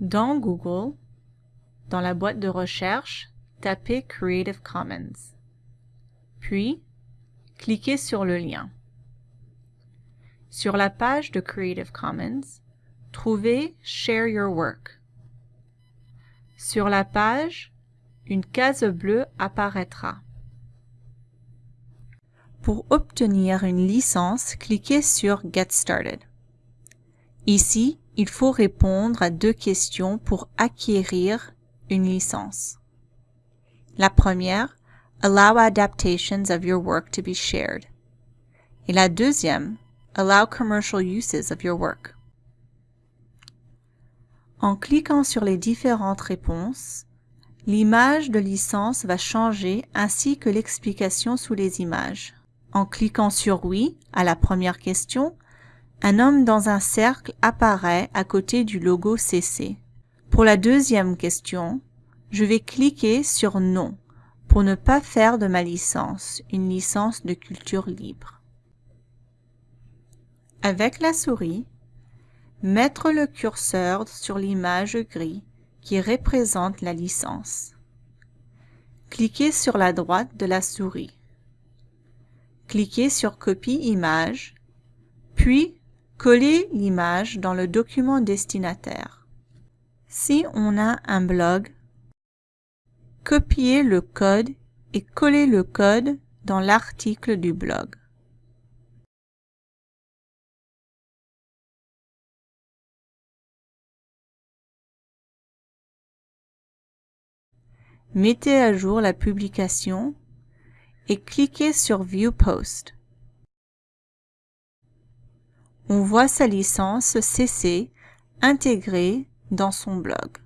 Dans Google, dans la boîte de recherche, tapez Creative Commons. Puis, cliquez sur le lien. Sur la page de Creative Commons, trouvez Share Your Work. Sur la page, une case bleue apparaîtra. Pour obtenir une licence, cliquez sur Get Started. Ici, il faut répondre à deux questions pour acquérir une licence. La première, Allow adaptations of your work to be shared. Et la deuxième, Allow commercial uses of your work. En cliquant sur les différentes réponses, l'image de licence va changer ainsi que l'explication sous les images. En cliquant sur Oui à la première question, un homme dans un cercle apparaît à côté du logo CC. Pour la deuxième question, je vais cliquer sur Non pour ne pas faire de ma licence une licence de culture libre. Avec la souris, mettre le curseur sur l'image gris qui représente la licence. Cliquez sur la droite de la souris. Cliquez sur Copie image, puis collez l'image dans le document destinataire. Si on a un blog, copiez le code et collez le code dans l'article du blog. Mettez à jour la publication et cliquez sur View Post. On voit sa licence CC intégrée dans son blog.